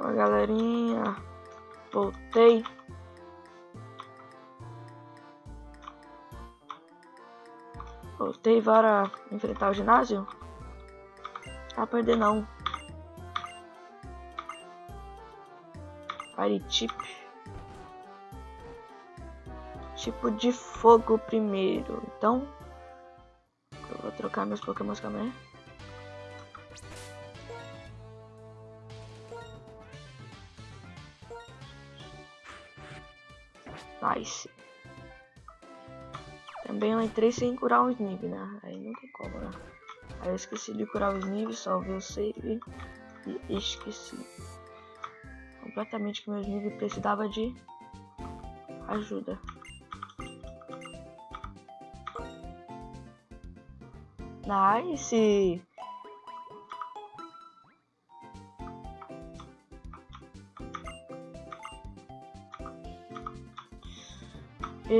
Oi, galerinha. Voltei. Voltei para enfrentar o ginásio. Tá perder não. Fire tip. Tipo de fogo primeiro. Então, eu vou trocar meus pokémons também. Nice. Também eu entrei sem curar o Snip, né? Aí não tem como, né? Aí eu esqueci de curar o Snip, salvei o save e esqueci. Completamente que meu Snip precisava de ajuda. Nice!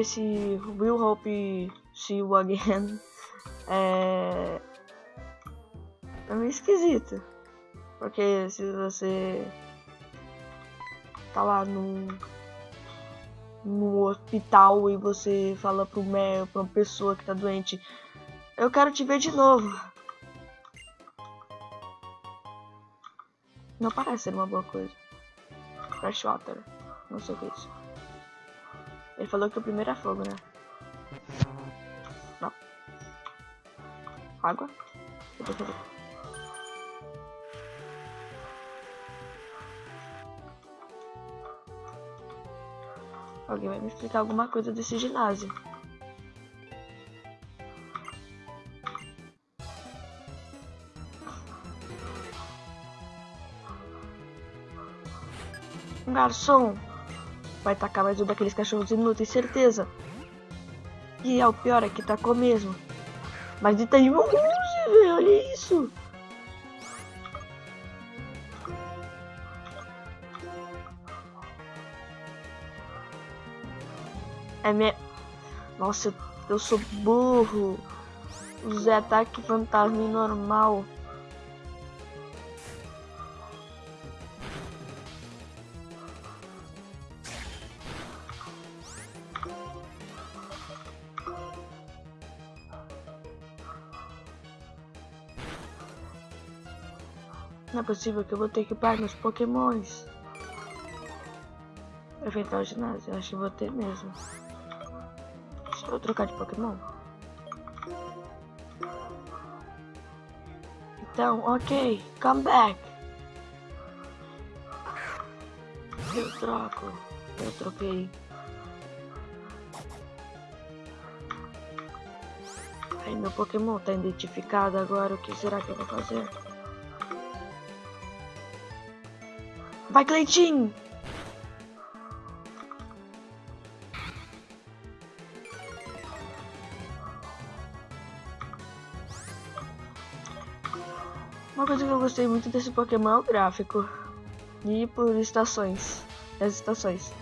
Esse Will Hope See You Again é, é meio esquisito. Porque se você tá lá num, no hospital e você fala pro médico, pra uma pessoa que tá doente, eu quero te ver de novo. Não parece ser uma boa coisa. Freshwater. Não sei o que é isso. Ele falou que o primeiro é fogo, né? Não. Água? Alguém vai me explicar alguma coisa desse ginásio. Garçom vai tacar mais um daqueles cachorros inúteis, certeza. E é o pior é que tacou mesmo. Mas ele tá de velho, olha isso. É me... Nossa, eu sou burro. Usei ataque fantasma normal. É possível que eu vou ter que upar meus pokémons. Enfrentar o ginásio, acho que vou ter mesmo. Deixa eu trocar de pokémon. Então, ok, come back. Eu troco. Eu troquei. Aí meu Pokémon tá identificado agora. O que será que eu vou fazer? Vai, Cleitinho! Uma coisa que eu gostei muito desse Pokémon é o gráfico. E por estações. As estações.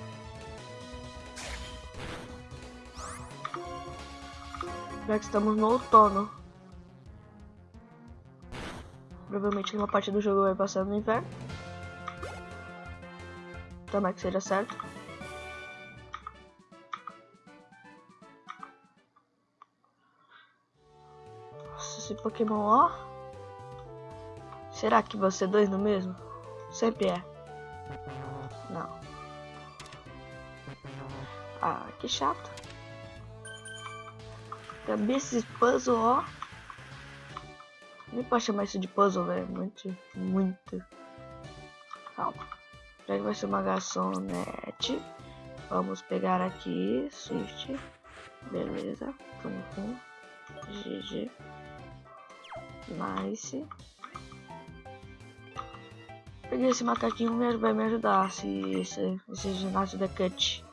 Já que estamos no outono. Provavelmente uma parte do jogo vai passar no inverno. Tomara que seja certo. Nossa, esse Pokémon, ó. Será que você dois no mesmo? Sempre é. Não. Ah, que chato. Também esses puzzle, ó. Nem pode chamar isso de puzzle, velho. Muito, muito. Calma. Já que vai ser uma garçonete. Vamos pegar aqui, Swift. Beleza. Pum, pum. GG. Nice. Peguei esse macaquinho mesmo, vai me ajudar se esse, esse ginásio da cut.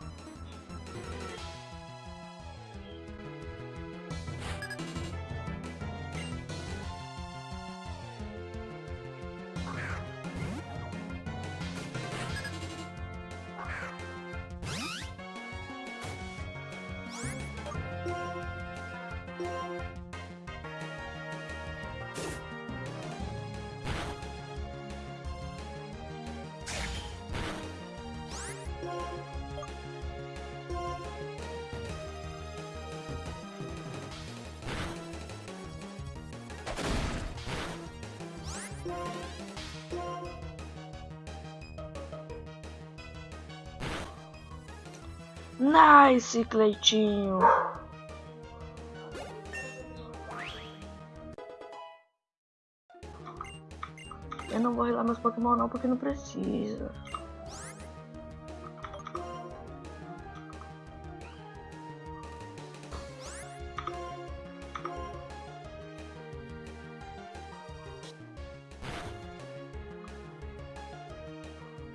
Nice, Cleitinho. Eu não vou relar meus Pokémon não, porque não precisa.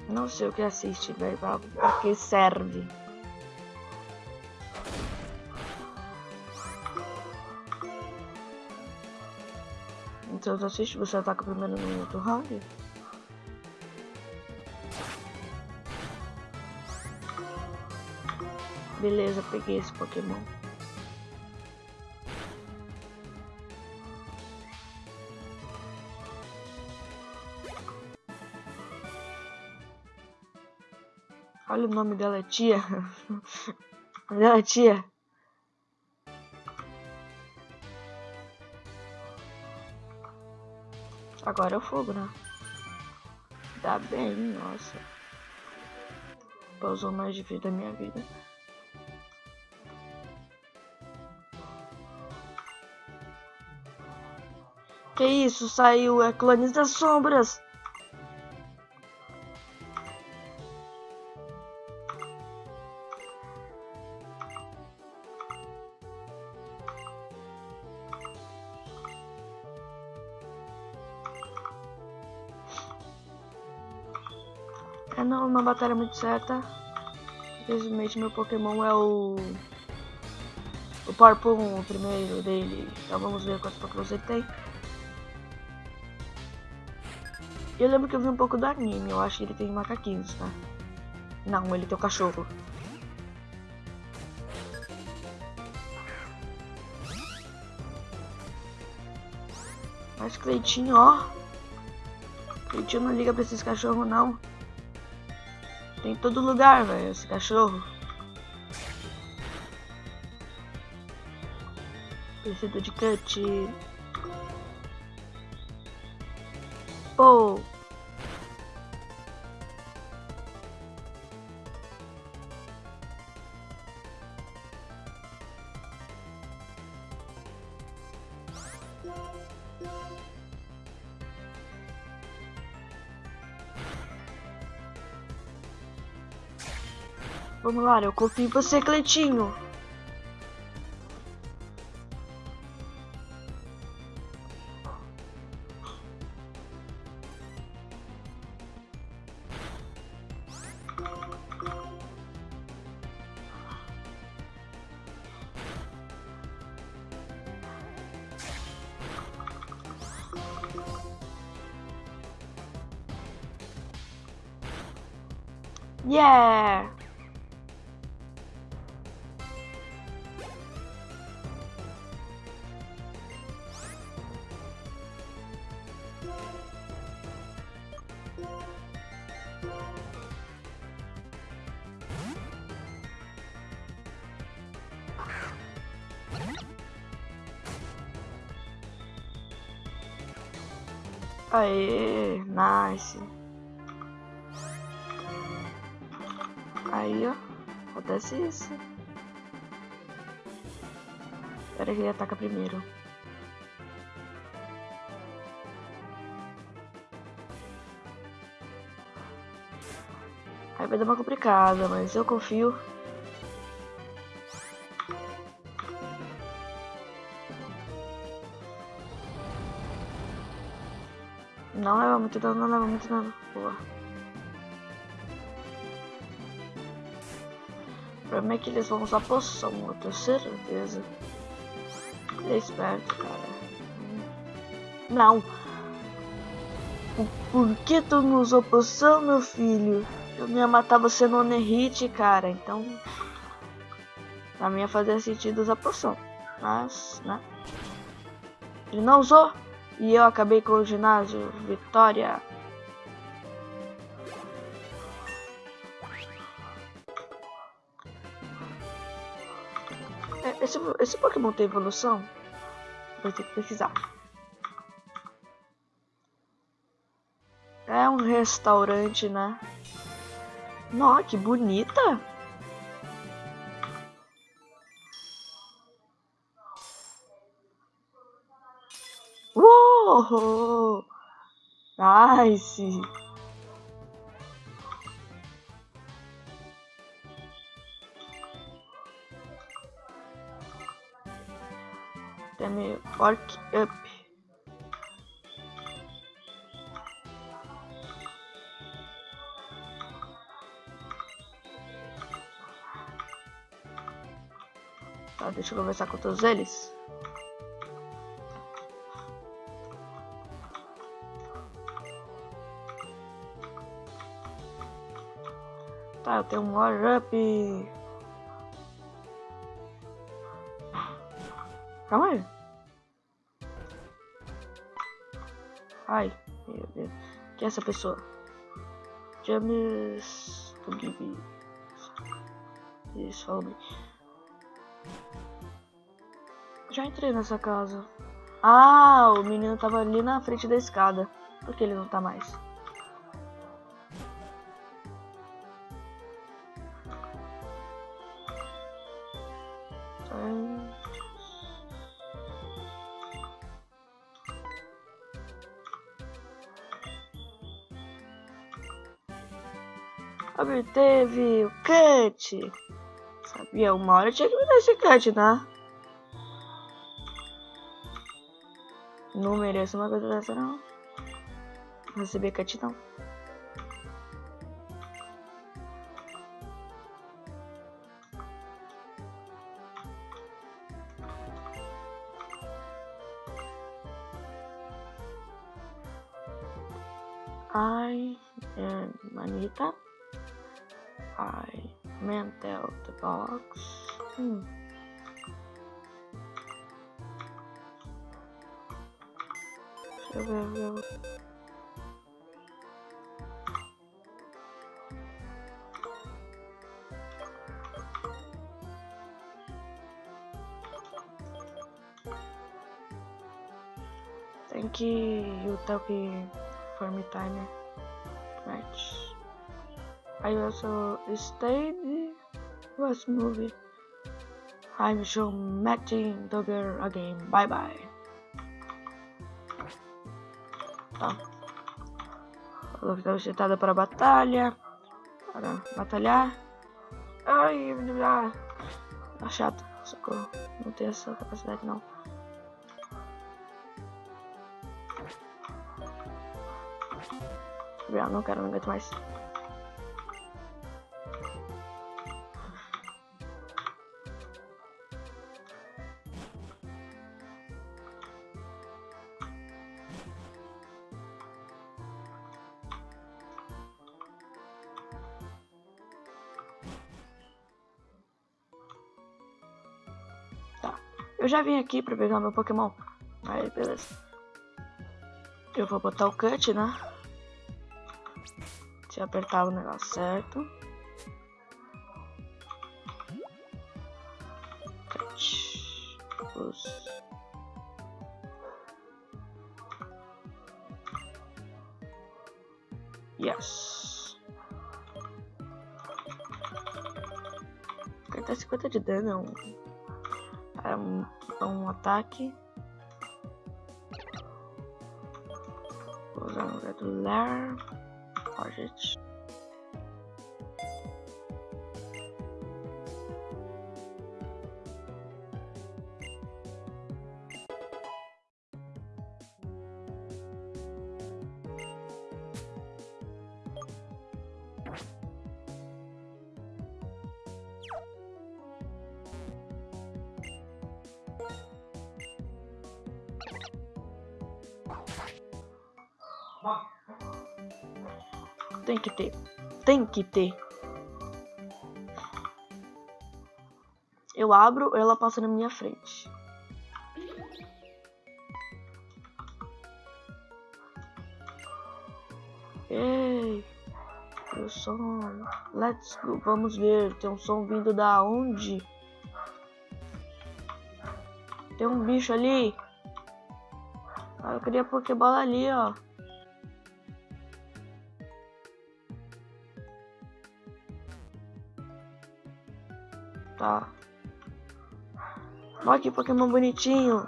Não sei o que assiste, velho, pra, pra que serve. Então assiste, você ataca primeiro no outro round? Beleza, peguei esse Pokémon. Olha o nome dela, é tia. dela é tia. Agora é o fogo, né? Dá bem, nossa. Pausou mais de vida da minha vida. Que isso? Saiu é Clones das Sombras. É não, uma batalha muito certa. Infelizmente meu Pokémon é o. O Parpum, o primeiro dele. Então vamos ver quantos Pokémon ele tem. Eu lembro que eu vi um pouco do anime, eu acho que ele tem macaquinhos, tá? Não, ele tem o um cachorro. Mas Cleitinho, ó. Cleitinho não liga pra esses cachorros, não. Tem em todo lugar, velho, esse cachorro. Preciso de cut. Pô. Vamos eu confio em você, Cleitinho. Yeah! Aê, nice. Aí, ó. Acontece isso. Espera que ele ataca primeiro. Aí vai dar uma complicada, mas eu confio. Não leva muito dano, não leva muito dano. Boa. O problema é que eles vão usar poção, eu tenho certeza. Ele é esperto, cara. Não. Por que tu não usou poção, meu filho? Eu ia matar você no Hit, cara. Então, pra mim ia fazer sentido usar poção. Mas, né? Ele não usou. E eu acabei com o ginásio. Vitória. É, esse, esse Pokémon tem evolução? Vou ter que pesquisar. É um restaurante, né? Nossa, que bonita! Nice. Tem me fork up. Tá, deixa eu conversar com todos eles. Tá, tenho um War Up. Calma aí. Ai, meu Deus. Quem é essa pessoa? James. Isso, falou bem. Já entrei nessa casa. Ah, o menino tava ali na frente da escada. Por que ele não tá mais? Obteve o cut. Sabia, uma hora tinha que me dar esse cut, né? Não mereço uma coisa dessa, não. Receber cut, não. Thank you, Yutaki, for me time match. I also stayed was movie. I'm sure matching the girl again. Bye bye. Tá. Que estava setada para batalha. Para batalhar. Ai, ah, tá chato. Socorro. Não tenho essa capacidade não. Não quero, não aguento mais. Já vim aqui pra pegar meu Pokémon. Aí, beleza. Eu vou botar o cut, né? Se apertar o negócio certo. Cut. Os... Yes. Até 50 de dano é um é um, um ataque. Vou usar do Lair. Ó, gente. Tem que ter. Tem que ter. Eu abro, ela passa na minha frente. Ei, o som. Let's go. Vamos ver. Tem um som vindo da onde? Tem um bicho ali. Ah, eu queria Pokébola ali, ó. Tá. Olha que Pokémon bonitinho.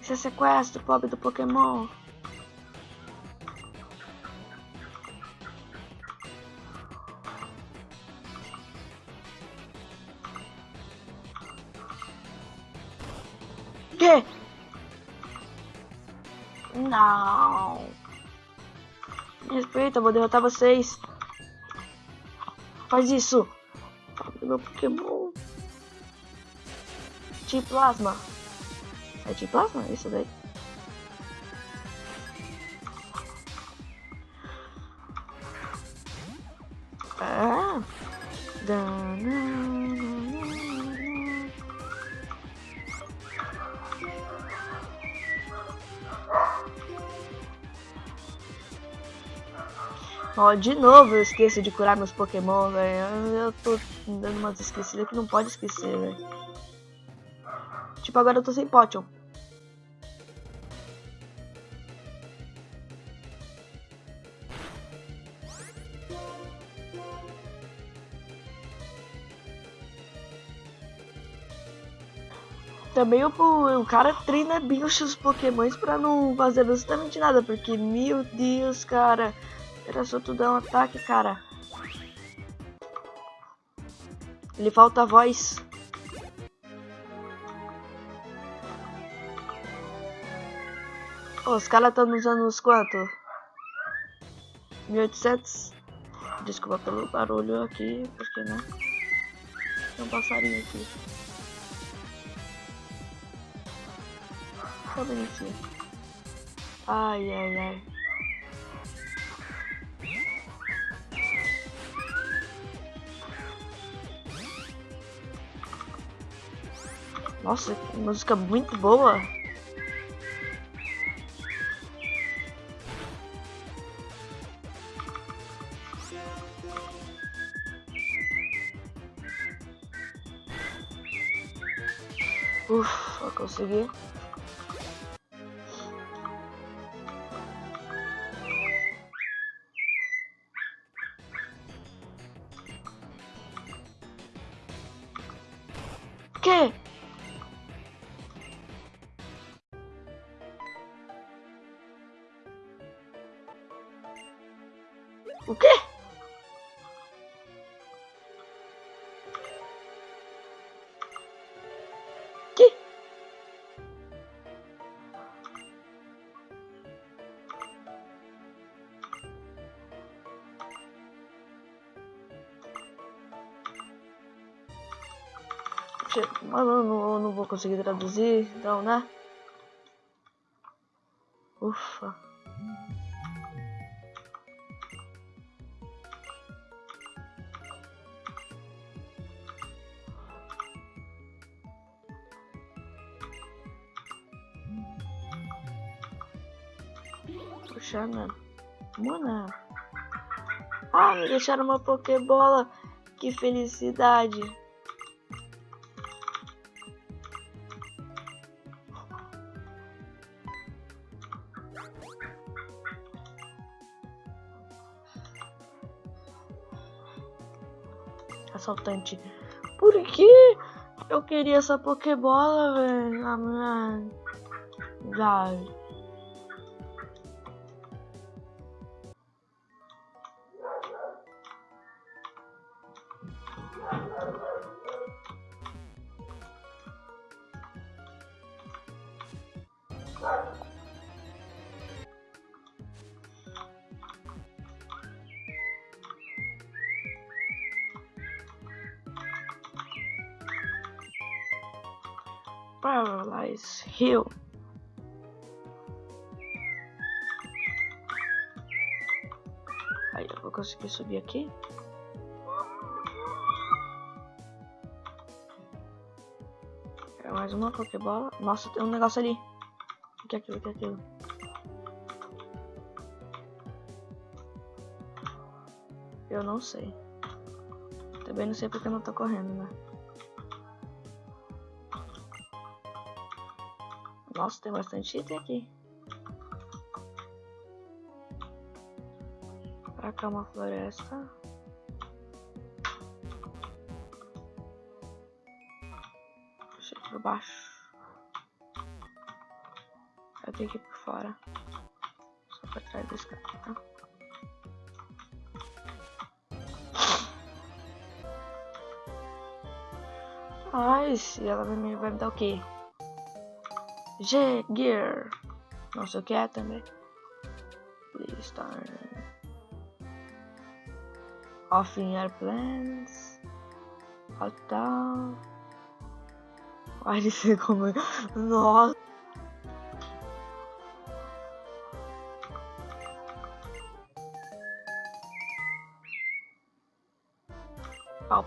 Esse é sequestro, pobre do Pokémon. Que? Não. Me respeita, vou derrotar vocês. Faz isso. Meu Pokémon. T-Plasma. É T-Plasma? Isso daí. Ó, de novo eu esqueço de curar meus Pokémon, velho. Eu tô dando umas esquecidas que não pode esquecer, velho. Tipo, agora eu tô sem Potion. Também o, o cara treina bem os seus pokémons pra não fazer absolutamente nada, porque, meu Deus, cara, era só tu dar um ataque, cara. Ele falta a voz. Os caras estão usando uns quanto? 1800? Desculpa pelo barulho aqui, porque né? Tem um passarinho aqui. Tá bonitinho. Ai, ai, ai. Nossa, que música muito boa. Ufa, consegui. Que? Mano, eu não, eu não vou conseguir traduzir, então, né? Ufa. Puxa, mano. Mano. Ah, me deixaram uma Pokébola. Que felicidade. Assaltante. Por que eu queria essa Pokébola, velho? Mano. Velho. Hill. Aí eu vou conseguir subir aqui. Mais uma Pokébola. Nossa, tem um negócio ali. O que é aquilo? O que é aquilo? Eu não sei. Também não sei porque eu não tô correndo, né? Nossa, tem bastante item aqui. Pra cá uma floresta. Puxa por baixo. Eu tenho que ir por fora. Só pra trás desse cara, tá? Ai, se ela vai me, vai me dar o quê? G-Gear. Não sei o que é também. Please turn off in airplanes. Alta. Ai, ele como. Nossa. Pau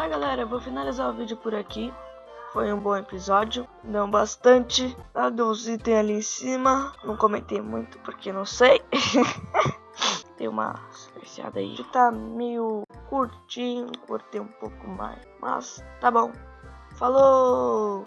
Tá, galera, vou finalizar o vídeo por aqui. Foi um bom episódio. Deu bastante. Tá, deu uns itens ali em cima. Não comentei muito porque não sei. Tem uma especiada aí. Tá meio curtinho. Cortei um pouco mais. Mas tá bom. Falou!